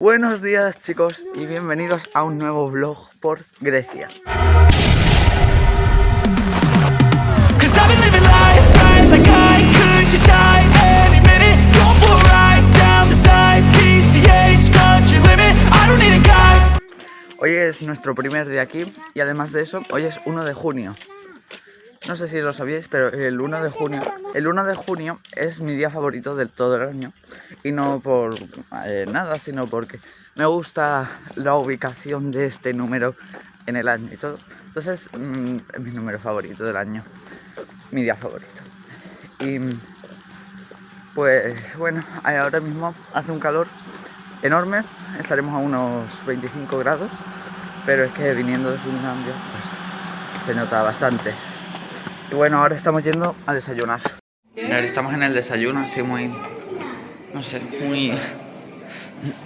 Buenos días chicos y bienvenidos a un nuevo vlog por Grecia. Hoy es nuestro primer día aquí y además de eso, hoy es 1 de junio. No sé si lo sabíais, pero el 1 de junio, el 1 de junio es mi día favorito del todo el año y no por eh, nada, sino porque me gusta la ubicación de este número en el año y todo. Entonces, mm, es mi número favorito del año, mi día favorito. Y pues bueno, ahora mismo hace un calor enorme, estaremos a unos 25 grados, pero es que viniendo de Finlandia pues, se nota bastante. Y bueno, ahora estamos yendo a desayunar. estamos en el desayuno así muy, no sé, muy,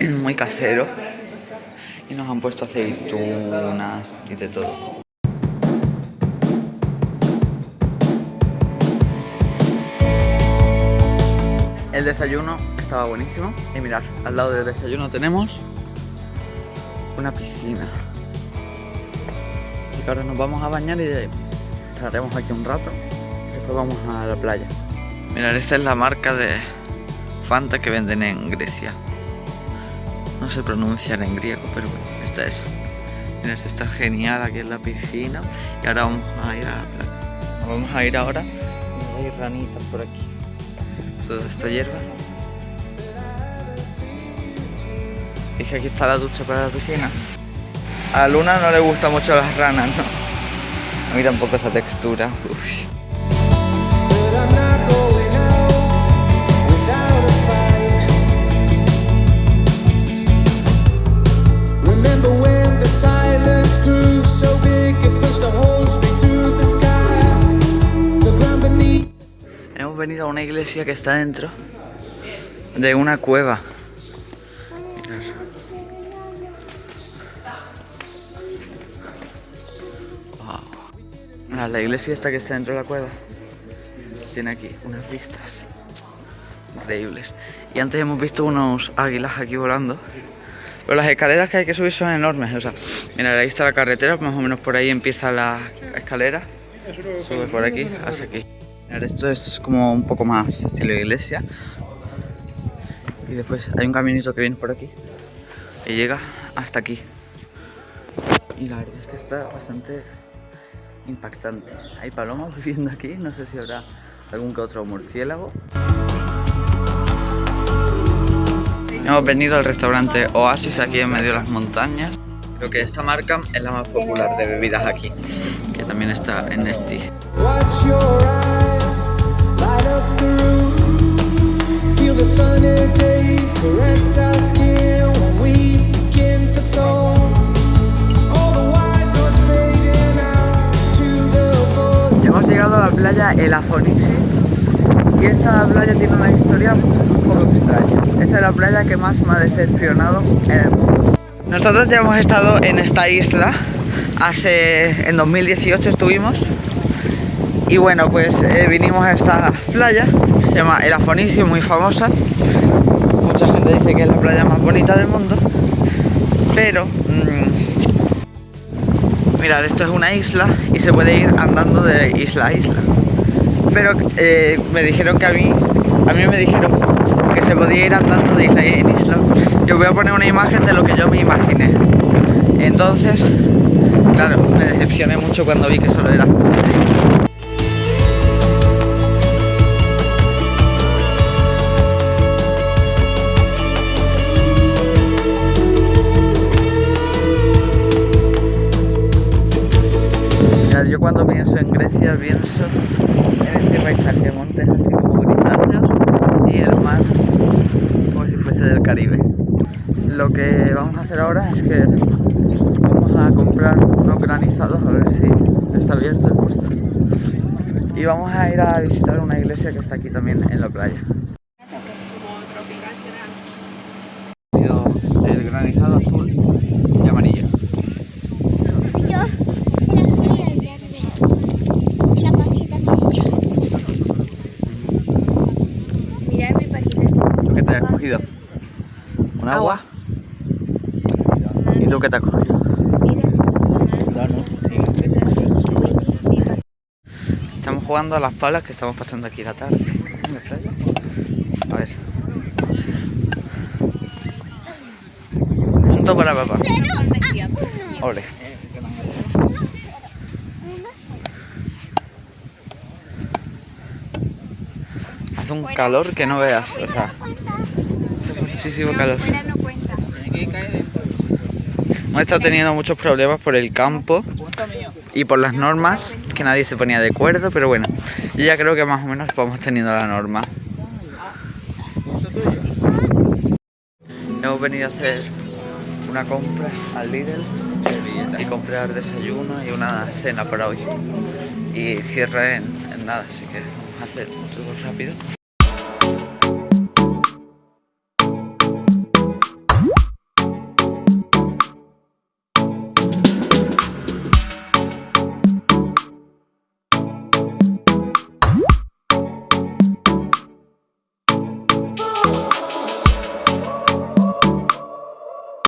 muy casero. Y nos han puesto aceitunas y de todo. El desayuno estaba buenísimo. Y mirad, al lado del desayuno tenemos una piscina. Así que ahora nos vamos a bañar y estaremos aquí un rato. Después vamos a la playa. Mirad, esta es la marca de Fanta que venden en Grecia. No sé pronunciar en griego, pero bueno, esta es. Mirad, está genial aquí en la piscina. Y ahora vamos a ir a la playa. Vamos a ir ahora. Hay ranitas por aquí. Toda esta hierba. Dije aquí está la ducha para la piscina. A Luna no le gustan mucho las ranas. A mí tampoco esa textura. Hemos venido a una iglesia que está dentro de una cueva. La iglesia esta que está dentro de la cueva tiene aquí unas vistas increíbles. Y antes hemos visto unos águilas aquí volando. Pero las escaleras que hay que subir son enormes. O sea, mira, ahí está la carretera, más o menos por ahí empieza la escalera. Sube por aquí hasta aquí. esto es como un poco más estilo iglesia. Y después hay un caminito que viene por aquí. Y llega hasta aquí. Y la verdad es que está bastante impactante. Hay palomas viviendo aquí, no sé si habrá algún que otro murciélago. Hemos venido al restaurante Oasis aquí en medio de las montañas. Creo que esta marca es la más popular de bebidas aquí, que también está en Nesti. La playa El Afonisi y esta playa tiene una historia un poco extraña. Esta es la playa que más me ha decepcionado en el mundo. Nosotros ya hemos estado en esta isla, hace en 2018 estuvimos y bueno pues eh, vinimos a esta playa, se llama El Afonisi, muy famosa. Mucha gente dice que es la playa más bonita del mundo, pero Mirad, esto es una isla y se puede ir andando de isla a isla. Pero eh, me dijeron que a mí, a mí me dijeron que se podía ir andando de isla en isla. Yo voy a poner una imagen de lo que yo me imaginé. Entonces, claro, me decepcioné mucho cuando vi que solo era yo cuando pienso en Grecia pienso en este paisaje de montes así como grisáceos y el mar como si fuese del Caribe. Lo que vamos a hacer ahora es que vamos a comprar unos granizados a ver si está abierto el puesto. Y vamos a ir a visitar una iglesia que está aquí también en la playa. El granizado azul y amarillo. ¿Un agua? tú qué te has cogido? Estamos jugando a las palas que estamos pasando aquí la tarde. A ver. Punto para papá. Ole. Hace un calor que no veas, o sea, muchísimo calor. Hemos estado teniendo muchos problemas por el campo y por las normas, que nadie se ponía de acuerdo, pero bueno, yo ya creo que más o menos vamos teniendo la norma. Hemos venido a hacer una compra al Lidl y comprar desayuno y una cena para hoy. Y cierra en, en nada, así que vamos a hacer todo rápido.